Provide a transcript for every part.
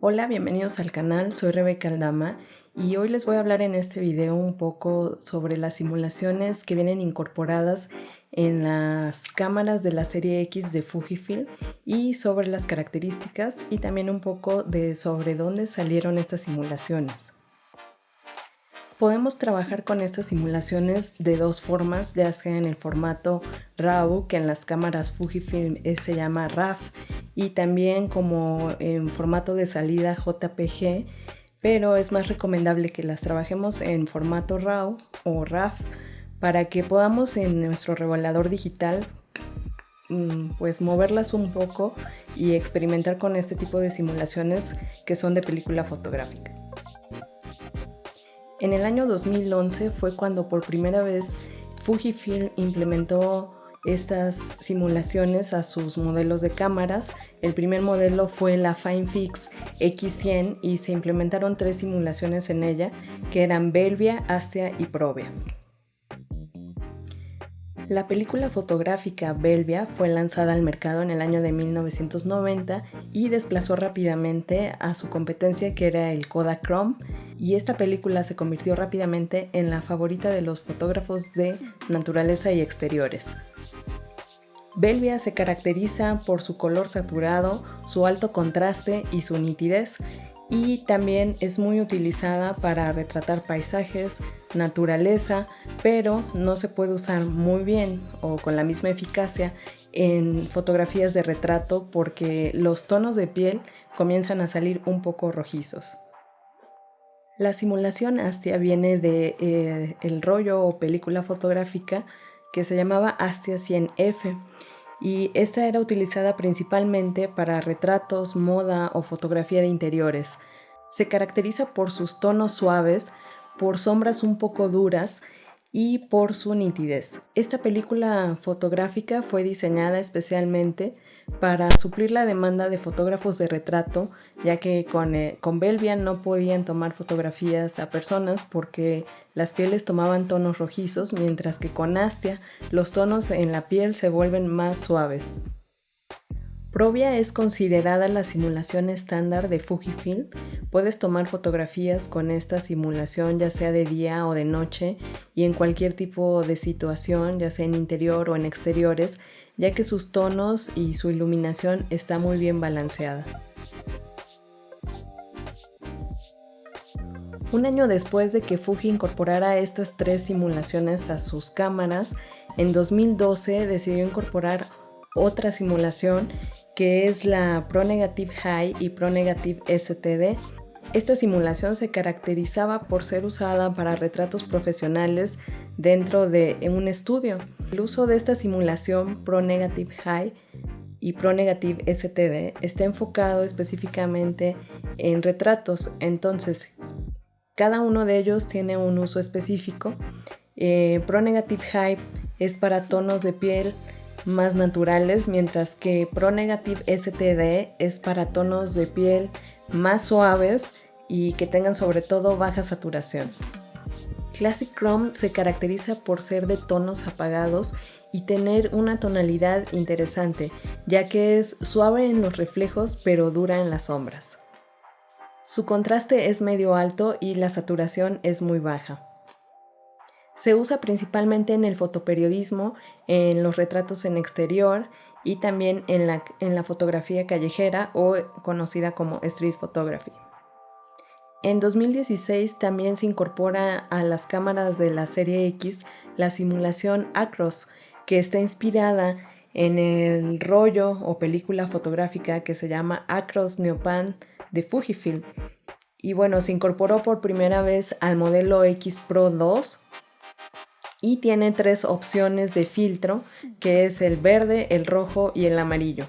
Hola, bienvenidos al canal, soy Rebeca Aldama y hoy les voy a hablar en este video un poco sobre las simulaciones que vienen incorporadas en las cámaras de la serie X de Fujifilm y sobre las características y también un poco de sobre dónde salieron estas simulaciones. Podemos trabajar con estas simulaciones de dos formas, ya sea en el formato RAW, que en las cámaras Fujifilm se llama RAF, y también como en formato de salida JPG, pero es más recomendable que las trabajemos en formato RAW o RAF para que podamos en nuestro revelador digital mm, pues moverlas un poco y experimentar con este tipo de simulaciones que son de película fotográfica. En el año 2011 fue cuando por primera vez Fujifilm implementó estas simulaciones a sus modelos de cámaras. El primer modelo fue la FineFix X100 y se implementaron tres simulaciones en ella que eran Belvia, Astia y Provia. La película fotográfica Belvia fue lanzada al mercado en el año de 1990 y desplazó rápidamente a su competencia que era el Kodachrome y esta película se convirtió rápidamente en la favorita de los fotógrafos de naturaleza y exteriores. Belvia se caracteriza por su color saturado, su alto contraste y su nitidez, y también es muy utilizada para retratar paisajes, naturaleza, pero no se puede usar muy bien o con la misma eficacia en fotografías de retrato porque los tonos de piel comienzan a salir un poco rojizos. La simulación Astia viene de eh, el rollo o película fotográfica que se llamaba Astia 100F y esta era utilizada principalmente para retratos, moda o fotografía de interiores. Se caracteriza por sus tonos suaves, por sombras un poco duras y por su nitidez. Esta película fotográfica fue diseñada especialmente para suplir la demanda de fotógrafos de retrato, ya que con, eh, con Belvia no podían tomar fotografías a personas porque las pieles tomaban tonos rojizos, mientras que con Astia los tonos en la piel se vuelven más suaves. Provia es considerada la simulación estándar de Fujifilm. Puedes tomar fotografías con esta simulación ya sea de día o de noche y en cualquier tipo de situación, ya sea en interior o en exteriores, ya que sus tonos y su iluminación está muy bien balanceada. Un año después de que Fuji incorporara estas tres simulaciones a sus cámaras, en 2012 decidió incorporar otra simulación que es la Pro Negative High y Pro Negative STD. Esta simulación se caracterizaba por ser usada para retratos profesionales dentro de un estudio. El uso de esta simulación Pro Negative High y Pro Negative STD está enfocado específicamente en retratos, entonces cada uno de ellos tiene un uso específico. Eh, Pro Negative High es para tonos de piel más naturales, mientras que Pro Negative STD es para tonos de piel más suaves y que tengan sobre todo baja saturación. Classic Chrome se caracteriza por ser de tonos apagados y tener una tonalidad interesante, ya que es suave en los reflejos pero dura en las sombras. Su contraste es medio alto y la saturación es muy baja. Se usa principalmente en el fotoperiodismo, en los retratos en exterior y también en la, en la fotografía callejera o conocida como street photography. En 2016 también se incorpora a las cámaras de la serie X la simulación Acros, que está inspirada en el rollo o película fotográfica que se llama Acros Neopan de Fujifilm. Y bueno, se incorporó por primera vez al modelo X Pro 2 y tiene tres opciones de filtro, que es el verde, el rojo y el amarillo.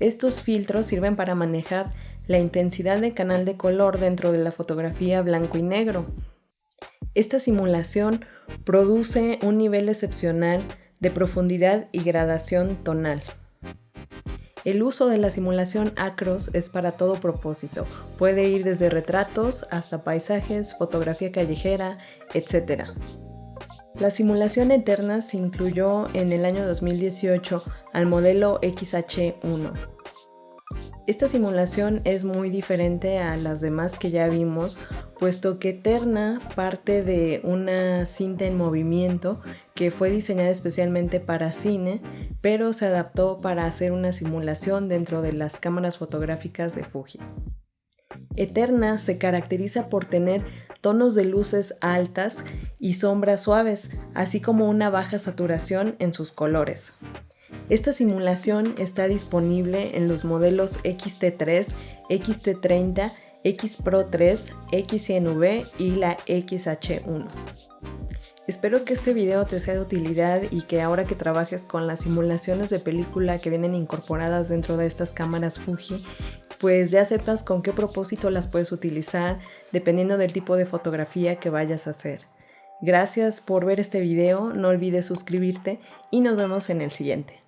Estos filtros sirven para manejar la intensidad de canal de color dentro de la fotografía blanco y negro. Esta simulación produce un nivel excepcional de profundidad y gradación tonal. El uso de la simulación Acros es para todo propósito. Puede ir desde retratos hasta paisajes, fotografía callejera, etc. La simulación eterna se incluyó en el año 2018 al modelo XH1. Esta simulación es muy diferente a las demás que ya vimos, puesto que Eterna parte de una cinta en movimiento que fue diseñada especialmente para cine, pero se adaptó para hacer una simulación dentro de las cámaras fotográficas de Fuji. Eterna se caracteriza por tener tonos de luces altas y sombras suaves, así como una baja saturación en sus colores. Esta simulación está disponible en los modelos XT3, XT30, X Pro 3, XNV y la XH1. Espero que este video te sea de utilidad y que ahora que trabajes con las simulaciones de película que vienen incorporadas dentro de estas cámaras Fuji, pues ya sepas con qué propósito las puedes utilizar dependiendo del tipo de fotografía que vayas a hacer. Gracias por ver este video, no olvides suscribirte y nos vemos en el siguiente.